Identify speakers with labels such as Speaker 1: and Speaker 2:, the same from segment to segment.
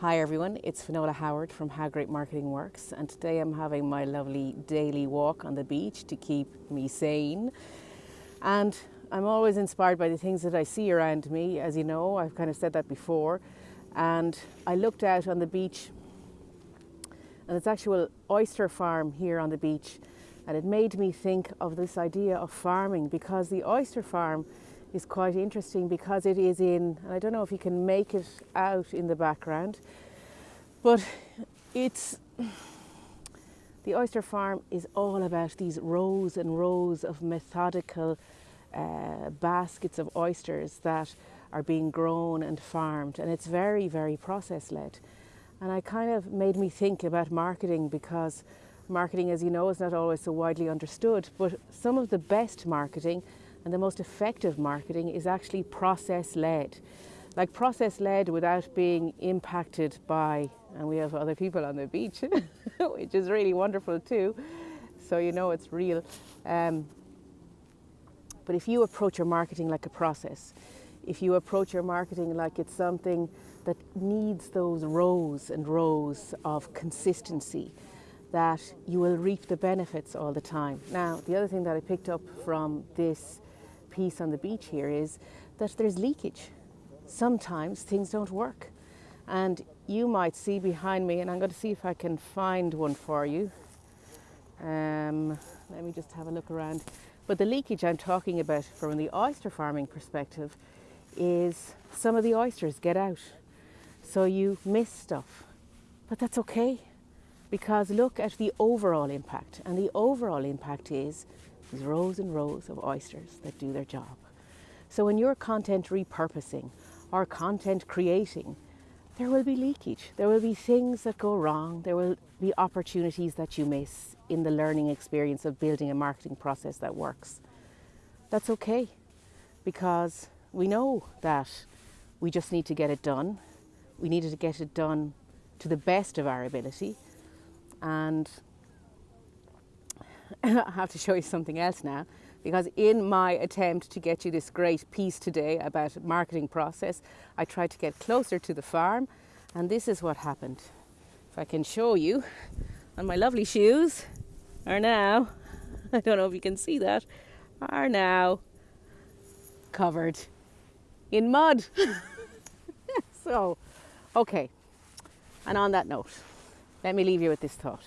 Speaker 1: Hi everyone, it's Finola Howard from How Great Marketing Works and today I'm having my lovely daily walk on the beach to keep me sane. And I'm always inspired by the things that I see around me, as you know, I've kind of said that before. And I looked out on the beach and it's actual oyster farm here on the beach and it made me think of this idea of farming because the oyster farm is quite interesting because it is in, I don't know if you can make it out in the background, but it's, the oyster farm is all about these rows and rows of methodical uh, baskets of oysters that are being grown and farmed and it's very, very process led. And I kind of made me think about marketing because marketing, as you know, is not always so widely understood, but some of the best marketing and the most effective marketing is actually process led. Like process led without being impacted by, and we have other people on the beach, which is really wonderful too. So you know it's real. Um, but if you approach your marketing like a process, if you approach your marketing like it's something that needs those rows and rows of consistency, that you will reap the benefits all the time. Now, the other thing that I picked up from this piece on the beach here is that there's leakage. Sometimes things don't work. And you might see behind me, and I'm going to see if I can find one for you. Um, let me just have a look around. But the leakage I'm talking about from the oyster farming perspective is some of the oysters get out. So you miss stuff. But that's okay because look at the overall impact. And the overall impact is there's rows and rows of oysters that do their job. So when you're content repurposing or content creating, there will be leakage. There will be things that go wrong. There will be opportunities that you miss in the learning experience of building a marketing process that works. That's okay because we know that we just need to get it done. We needed to get it done to the best of our ability and I have to show you something else now because in my attempt to get you this great piece today about marketing process, I tried to get closer to the farm and this is what happened. If I can show you, and my lovely shoes are now, I don't know if you can see that, are now covered in mud. so, okay, and on that note, let me leave you with this thought.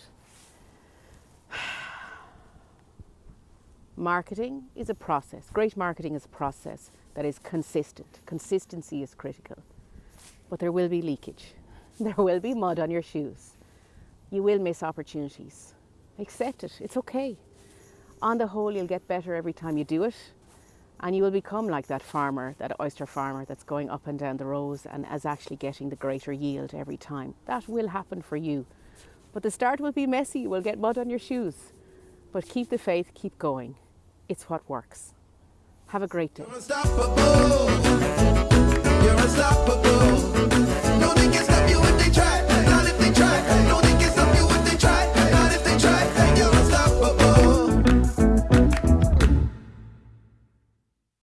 Speaker 1: Marketing is a process. Great marketing is a process that is consistent. Consistency is critical. But there will be leakage. There will be mud on your shoes. You will miss opportunities. Accept it. It's okay. On the whole, you'll get better every time you do it. And you will become like that farmer, that oyster farmer that's going up and down the rows and is actually getting the greater yield every time. That will happen for you. But the start will be messy. You will get mud on your shoes. But keep the faith, keep going. It's what works. Have a great day.